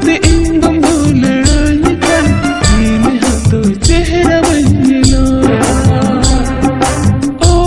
मुझसे इन गमों लड़ाई करती थी मैं तो चेहरा बदला ओ